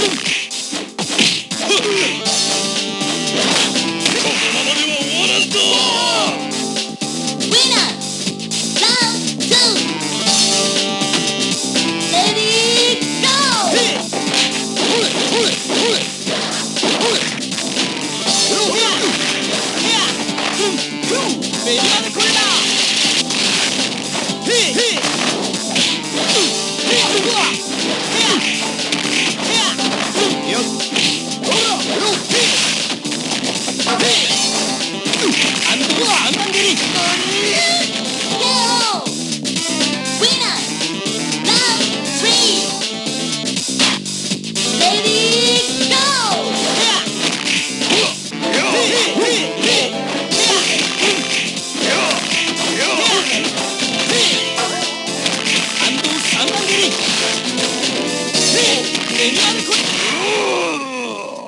Boom! baby. 看板出る